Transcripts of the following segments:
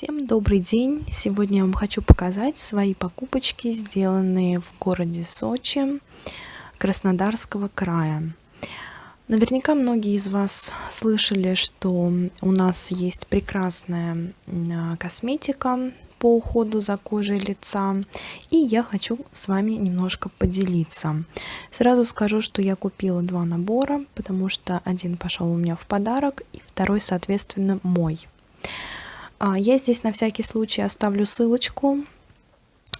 Всем добрый день! Сегодня я вам хочу показать свои покупочки, сделанные в городе Сочи, Краснодарского края. Наверняка многие из вас слышали, что у нас есть прекрасная а, косметика по уходу за кожей лица, и я хочу с вами немножко поделиться. Сразу скажу, что я купила два набора, потому что один пошел у меня в подарок, и второй, соответственно, мой. А, я здесь на всякий случай оставлю ссылочку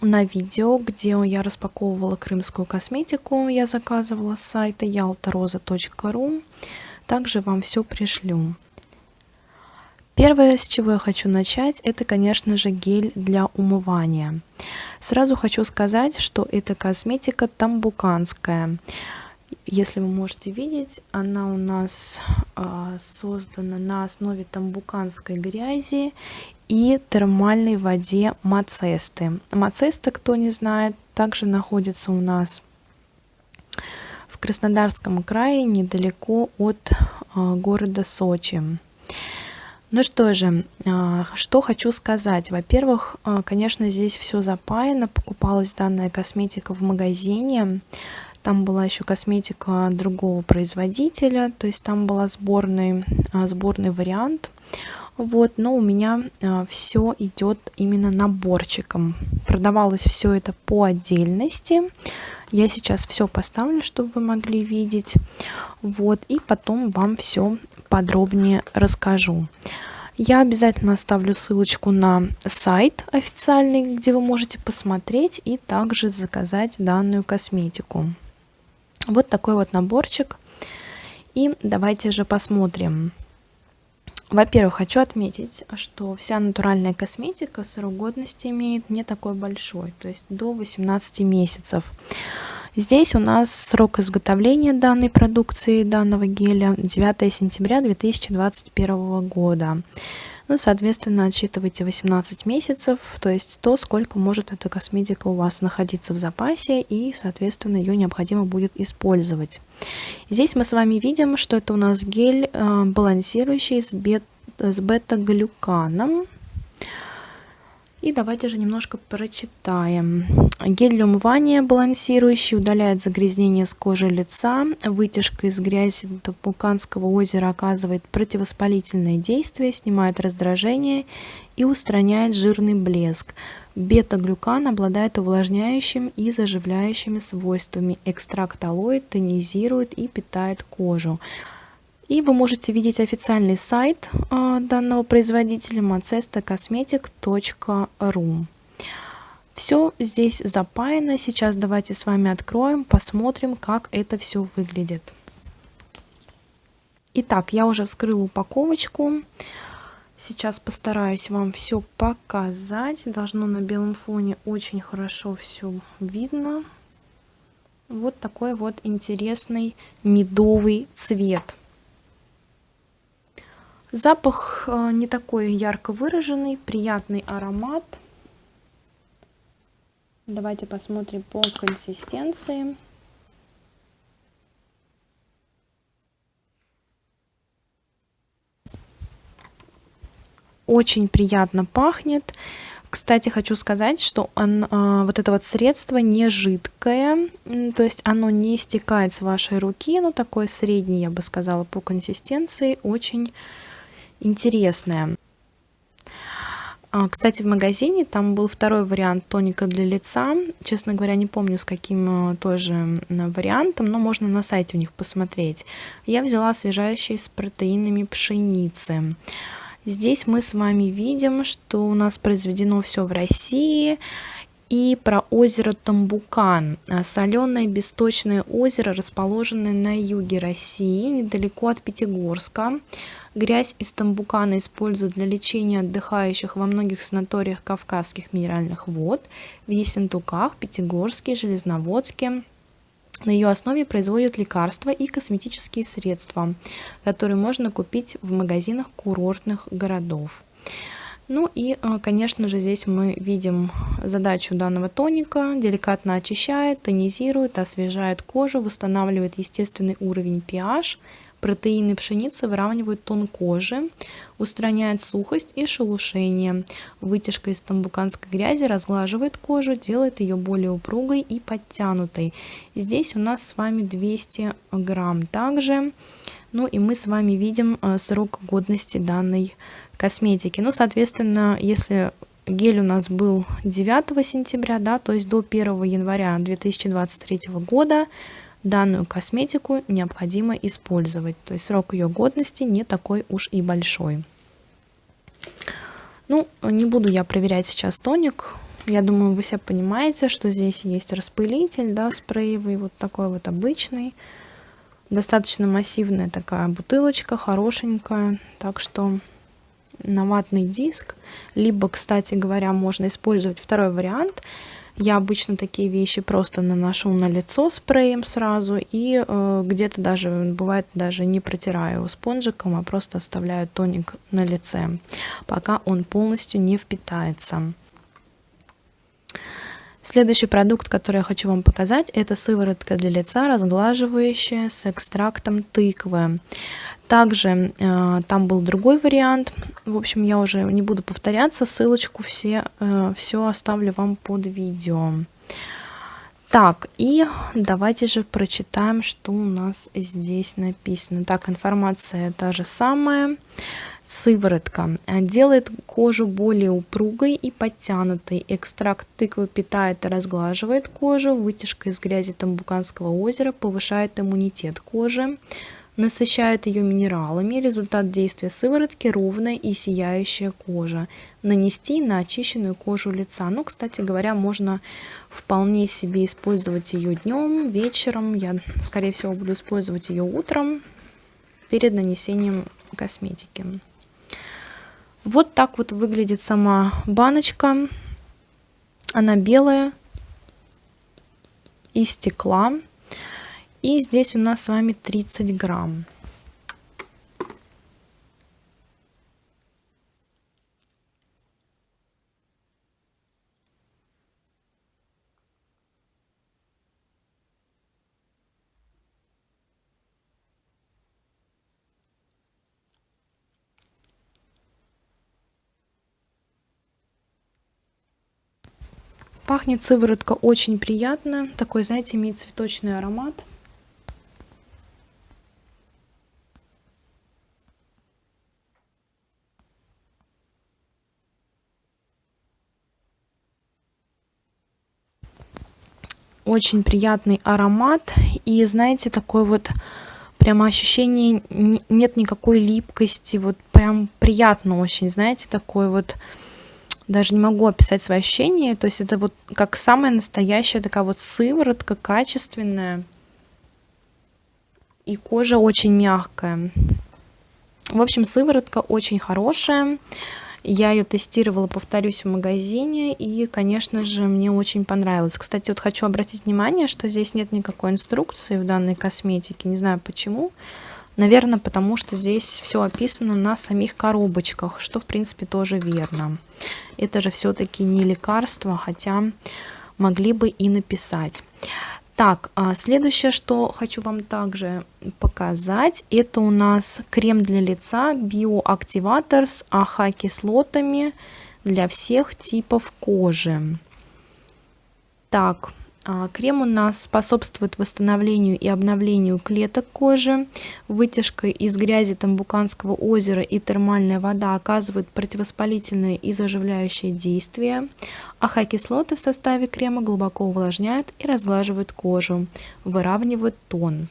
на видео, где я распаковывала крымскую косметику, я заказывала с сайта yaltaroza.ru. Также вам все пришлю. Первое, с чего я хочу начать, это, конечно же, гель для умывания. Сразу хочу сказать, что эта косметика тамбуканская. Если вы можете видеть, она у нас э, создана на основе тамбуканской грязи и термальной воде Мацесты. Мацеста, кто не знает, также находится у нас в Краснодарском крае, недалеко от э, города Сочи. Ну что же, э, что хочу сказать. Во-первых, конечно, здесь все запаяно. Покупалась данная косметика в магазине. Там была еще косметика другого производителя, то есть там была сборный, а, сборный вариант. Вот, но у меня а, все идет именно наборчиком. Продавалось все это по отдельности. Я сейчас все поставлю, чтобы вы могли видеть. Вот, и потом вам все подробнее расскажу. Я обязательно оставлю ссылочку на сайт официальный, где вы можете посмотреть и также заказать данную косметику. Вот такой вот наборчик. И давайте же посмотрим. Во-первых, хочу отметить, что вся натуральная косметика срок годности имеет не такой большой, то есть до 18 месяцев. Здесь у нас срок изготовления данной продукции, данного геля 9 сентября 2021 года. Ну, соответственно, отсчитывайте 18 месяцев, то есть то, сколько может эта косметика у вас находиться в запасе, и, соответственно, ее необходимо будет использовать. Здесь мы с вами видим, что это у нас гель э, балансирующий с, бет, с бета-глюканом. И давайте же немножко прочитаем. Гель для умывания балансирующий, удаляет загрязнение с кожи лица. Вытяжка из грязи Тапуканского озера оказывает противовоспалительное действие, снимает раздражение и устраняет жирный блеск. Бета-глюкан обладает увлажняющим и заживляющими свойствами. Экстракт алоэ тонизирует и питает кожу. И вы можете видеть официальный сайт э, данного производителя macestacosmetic.ru. Все здесь запаяно. Сейчас давайте с вами откроем, посмотрим, как это все выглядит. Итак, я уже вскрыла упаковочку. Сейчас постараюсь вам все показать. Должно на белом фоне очень хорошо все видно. Вот такой вот интересный медовый цвет. Запах э, не такой ярко выраженный, приятный аромат. Давайте посмотрим по консистенции. Очень приятно пахнет. Кстати, хочу сказать, что он, а, вот это вот средство не жидкое, то есть оно не стекает с вашей руки, но такое среднее, я бы сказала, по консистенции, очень интересное. А, кстати, в магазине там был второй вариант тоника для лица. Честно говоря, не помню, с каким э, тоже вариантом, но можно на сайте у них посмотреть. Я взяла освежающий с протеинами пшеницы. Здесь мы с вами видим, что у нас произведено все в России. И про озеро Тамбукан. А, Соленое бесточное озеро, расположенное на юге России, недалеко от Пятигорска. Грязь из тамбукана используют для лечения отдыхающих во многих санаториях Кавказских минеральных вод, в Ессентуках, Пятигорске, Железноводске. На ее основе производят лекарства и косметические средства, которые можно купить в магазинах курортных городов. Ну и, э, конечно же, здесь мы видим задачу данного тоника. Деликатно очищает, тонизирует, освежает кожу, восстанавливает естественный уровень pH, Протеины пшеницы выравнивают тон кожи, устраняют сухость и шелушение. Вытяжка из тамбуканской грязи разглаживает кожу, делает ее более упругой и подтянутой. Здесь у нас с вами 200 грамм также. Ну и мы с вами видим э, срок годности данной косметики. Ну, соответственно, если гель у нас был 9 сентября, да, то есть до 1 января 2023 года, данную косметику необходимо использовать. То есть срок ее годности не такой уж и большой. Ну, не буду я проверять сейчас тоник. Я думаю, вы все понимаете, что здесь есть распылитель, да, спреевый, вот такой вот обычный. Достаточно массивная такая бутылочка, хорошенькая. Так что на ватный диск. Либо, кстати говоря, можно использовать второй вариант – я обычно такие вещи просто наношу на лицо спреем сразу и э, где-то даже, бывает, даже не протираю спонжиком, а просто оставляю тоник на лице, пока он полностью не впитается. Следующий продукт, который я хочу вам показать, это сыворотка для лица, разглаживающая с экстрактом тыквы. Также э, там был другой вариант. В общем, я уже не буду повторяться. Ссылочку все, э, все оставлю вам под видео. Так, и давайте же прочитаем, что у нас здесь написано. Так, информация та же самая. Сыворотка делает кожу более упругой и подтянутой. Экстракт тыквы питает и разглаживает кожу. Вытяжка из грязи Тамбуканского озера повышает иммунитет кожи насыщает ее минералами. Результат действия сыворотки – ровная и сияющая кожа. Нанести на очищенную кожу лица. Ну, кстати говоря, можно вполне себе использовать ее днем, вечером. Я, скорее всего, буду использовать ее утром перед нанесением косметики. Вот так вот выглядит сама баночка. Она белая, из стекла. И здесь у нас с вами 30 грамм. Пахнет сыворотка очень приятно. Такой, знаете, имеет цветочный аромат. Очень приятный аромат. И знаете, такой вот прямо ощущение, нет никакой липкости, вот прям приятно очень, знаете, такой вот, даже не могу описать свои ощущения, то есть это вот как самая настоящая такая вот сыворотка, качественная, и кожа очень мягкая. В общем, сыворотка очень хорошая, я ее тестировала, повторюсь, в магазине, и, конечно же, мне очень понравилось. Кстати, вот хочу обратить внимание, что здесь нет никакой инструкции в данной косметике, не знаю почему. Наверное, потому что здесь все описано на самих коробочках, что, в принципе, тоже верно. Это же все-таки не лекарство, хотя могли бы и написать. Так, а следующее, что хочу вам также показать, это у нас крем для лица биоактиватор с АХ-кислотами для всех типов кожи. Так, крем у нас способствует восстановлению и обновлению клеток кожи. Вытяжка из грязи Тамбуканского озера и термальная вода оказывают противовоспалительное и заживляющее действие. АХ-кислоты в составе крема глубоко увлажняют и разглаживают кожу, выравнивают тон.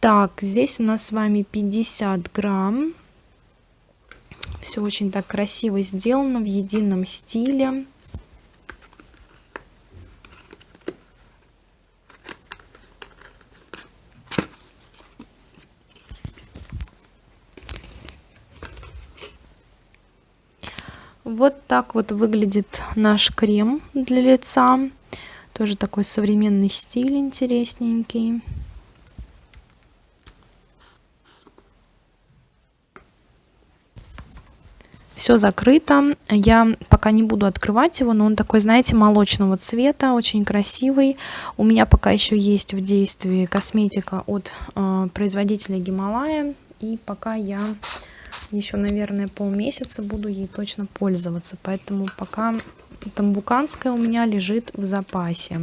Так, здесь у нас с вами 50 грамм. Все очень так красиво сделано в едином стиле. Вот так вот выглядит наш крем для лица. Тоже такой современный стиль интересненький. все закрыто. Я пока не буду открывать его, но он такой, знаете, молочного цвета, очень красивый. У меня пока еще есть в действии косметика от э, производителя Гималая. И пока я еще, наверное, полмесяца буду ей точно пользоваться. Поэтому пока тамбуканская у меня лежит в запасе.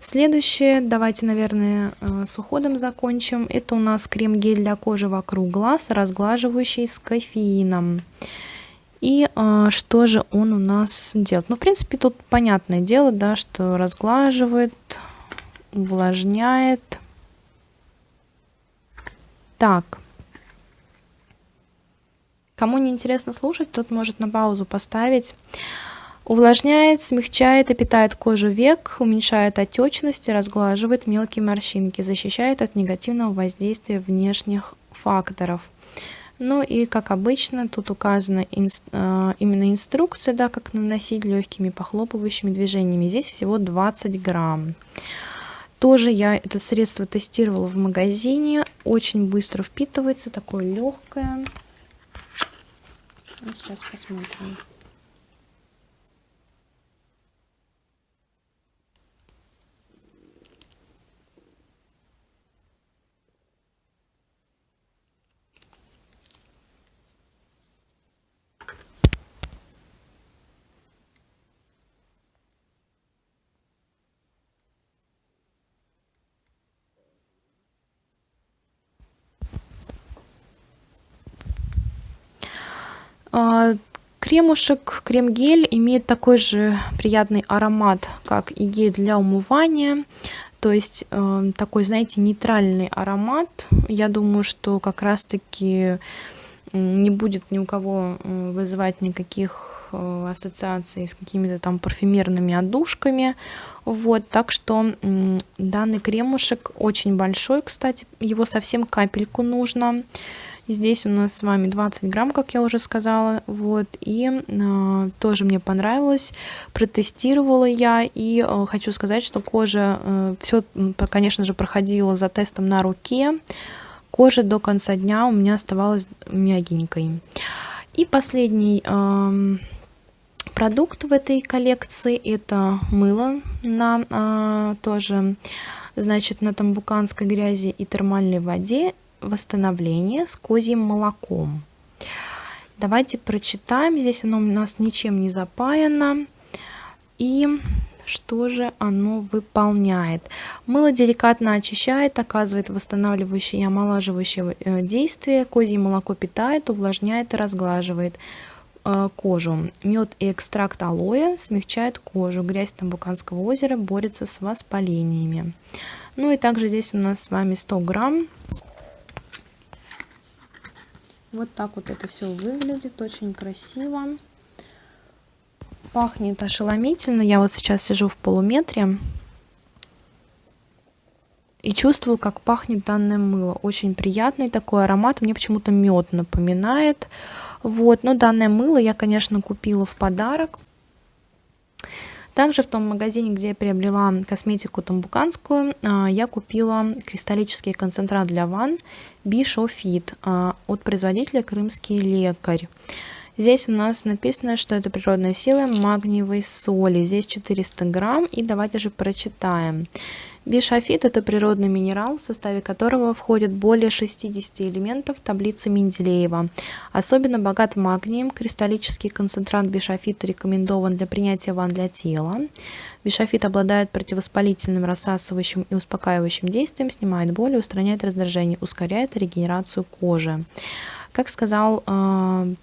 Следующее, давайте, наверное, э, с уходом закончим. Это у нас крем-гель для кожи вокруг глаз, разглаживающий с кофеином. И э, что же он у нас делает? Ну, в принципе, тут понятное дело, да, что разглаживает, увлажняет. Так. Кому не интересно слушать, тот может на паузу поставить. Увлажняет, смягчает и питает кожу век, уменьшает отечность и разглаживает мелкие морщинки, защищает от негативного воздействия внешних факторов. Ну и, как обычно, тут указана инс, э, именно инструкция, да, как наносить легкими похлопывающими движениями. Здесь всего 20 грамм. Тоже я это средство тестировала в магазине. Очень быстро впитывается, такое легкое. Сейчас посмотрим. Кремушек, крем-гель имеет такой же приятный аромат, как и гель для умывания. То есть э, такой, знаете, нейтральный аромат. Я думаю, что как раз-таки не будет ни у кого э, вызывать никаких э, ассоциаций с какими-то там парфюмерными отдушками. Вот, так что данный кремушек очень большой, кстати, его совсем капельку нужно. Здесь у нас с вами 20 грамм, как я уже сказала. Вот, и э, тоже мне понравилось. Протестировала я. И э, хочу сказать, что кожа, э, все, конечно же, проходила за тестом на руке. Кожа до конца дня у меня оставалась мягенькой. И последний э, продукт в этой коллекции это мыло на э, тоже значит на тамбуканской грязи и термальной воде восстановление с козьим молоком. Давайте прочитаем. Здесь оно у нас ничем не запаяно. И что же оно выполняет? Мыло деликатно очищает, оказывает восстанавливающее и омолаживающее э, действие. Козье молоко питает, увлажняет и разглаживает э, кожу. Мед и экстракт алоэ смягчает кожу. Грязь Тамбуканского озера борется с воспалениями. Ну и также здесь у нас с вами 100 грамм вот так вот это все выглядит, очень красиво. Пахнет ошеломительно. Я вот сейчас сижу в полуметре и чувствую, как пахнет данное мыло. Очень приятный такой аромат. Мне почему-то мед напоминает. Вот, но данное мыло я, конечно, купила в подарок. Также в том магазине, где я приобрела косметику тамбуканскую, а, я купила кристаллический концентрат для ванн Бишофит а, от производителя Крымский лекарь. Здесь у нас написано, что это природная сила магниевой соли. Здесь 400 грамм. И давайте же прочитаем. Бишофит – это природный минерал, в составе которого входит более 60 элементов таблицы Менделеева. Особенно богат магнием, кристаллический концентрат бишофита рекомендован для принятия ванн для тела. Бишофит обладает противовоспалительным, рассасывающим и успокаивающим действием, снимает боль, устраняет раздражение, ускоряет регенерацию кожи. Как сказал э,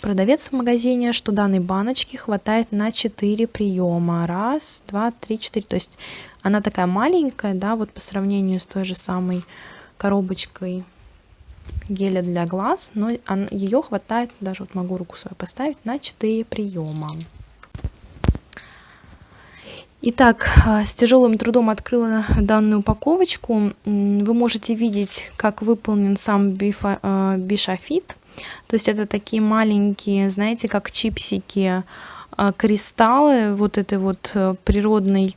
продавец в магазине, что данной баночки хватает на 4 приема. Раз, два, три, четыре. То есть она такая маленькая, да, вот по сравнению с той же самой коробочкой геля для глаз, но ее хватает, даже вот могу руку свою поставить, на 4 приема. Итак, а, с тяжелым трудом открыла данную упаковочку. Вы можете видеть, как выполнен сам бифа, а, бишофит. То есть это такие маленькие, знаете, как чипсики, а, кристаллы вот этой вот э, природной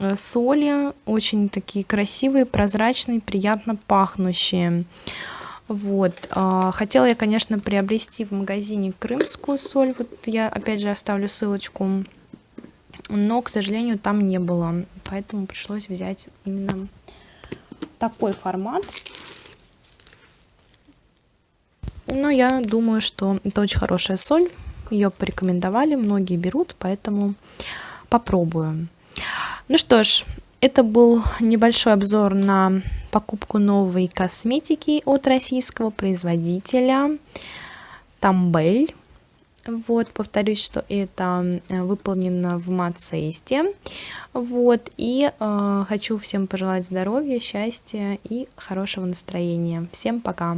Э, соли, очень такие красивые, прозрачные, приятно пахнущие. Вот. А, хотела я, конечно, приобрести в магазине крымскую соль. Вот я, опять же, оставлю ссылочку. Но, к сожалению, там не было. Поэтому пришлось взять именно такой формат. Но я думаю, что это очень хорошая соль. Ее порекомендовали, многие берут, поэтому попробую. Ну что ж, это был небольшой обзор на покупку новой косметики от российского производителя Тамбель. Вот, повторюсь, что это э, выполнено в Мацесте. Вот, и э, хочу всем пожелать здоровья, счастья и хорошего настроения. Всем пока!